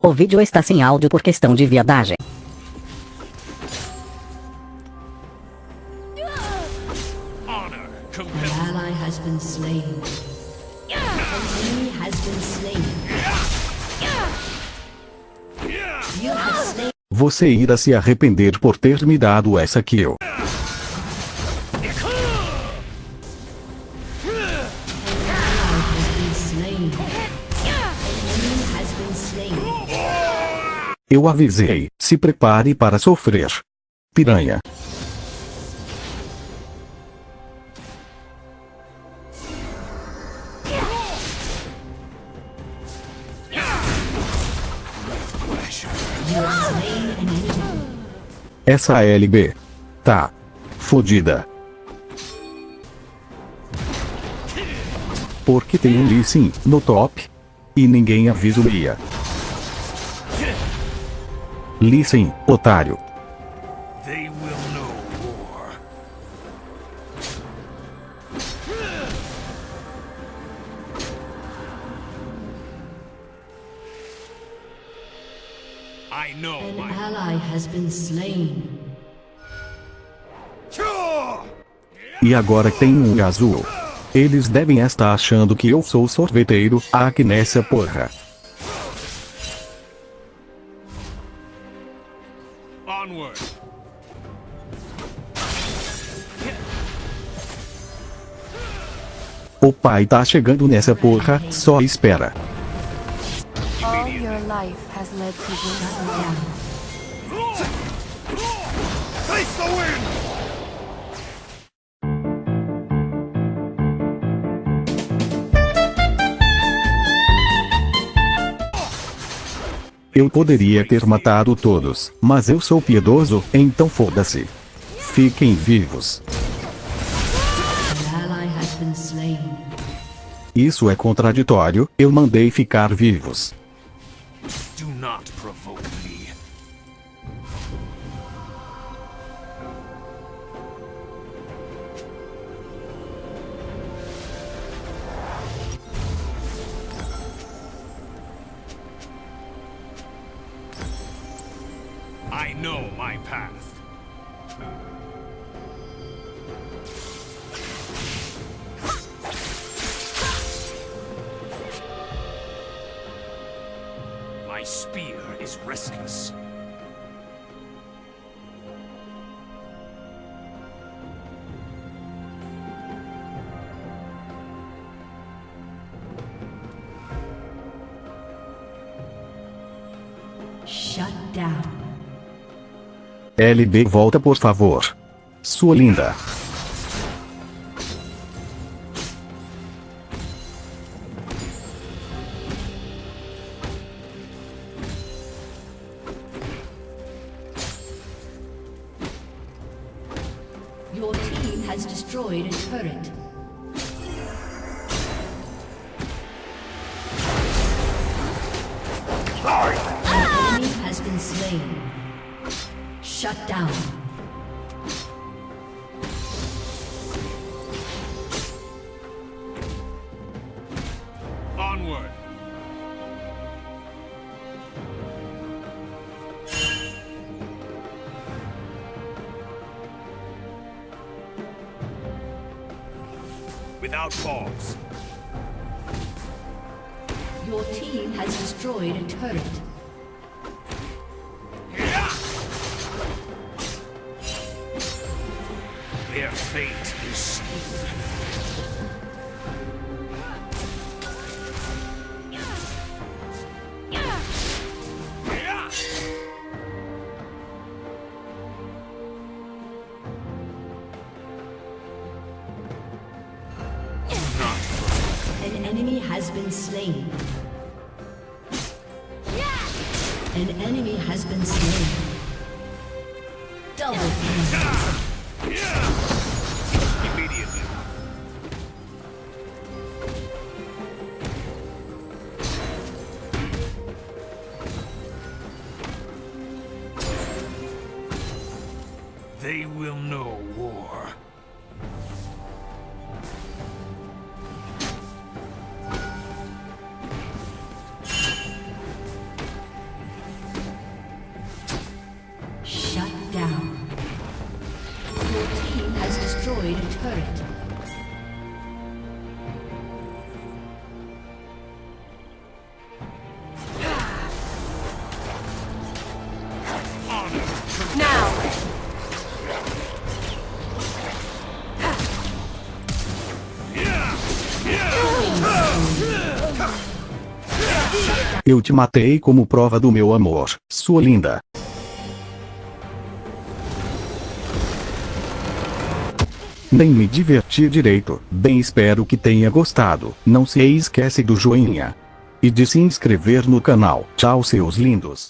O vídeo está sem áudio por questão de viadagem. Você irá se arrepender por ter me dado essa kill. Eu avisei, se prepare para sofrer. Piranha. Essa LB. Tá. Fodida. Porque tem um Lee Sin no top. E ninguém avisa o Lia. Sin, otário. They will know war. I know An my ally has been slain. E agora tem um azul. Eles devem estar achando que eu sou sorveteiro, aqui nessa porra. Onward. O pai tá chegando nessa porra, só espera. All your life has led to this. Face the wind! Eu poderia ter matado todos, mas eu sou piedoso, então foda-se. Fiquem vivos. Isso é contraditório, eu mandei ficar vivos. Do not provoke I know my path. My spear is restless. Shut down. LB volta por favor. Sua linda. Your team has destroyed a turret. An enemy has been slain. Shut down. Onward. Without pause. Your team has destroyed a turret. Their fate is sealed. An enemy has been slain. An enemy has been slain. Double kill. will know war. Shut down. Your team has destroyed a turret. Eu te matei como prova do meu amor, sua linda. Nem me diverti direito. Bem espero que tenha gostado. Não se esquece do joinha. E de se inscrever no canal. Tchau seus lindos.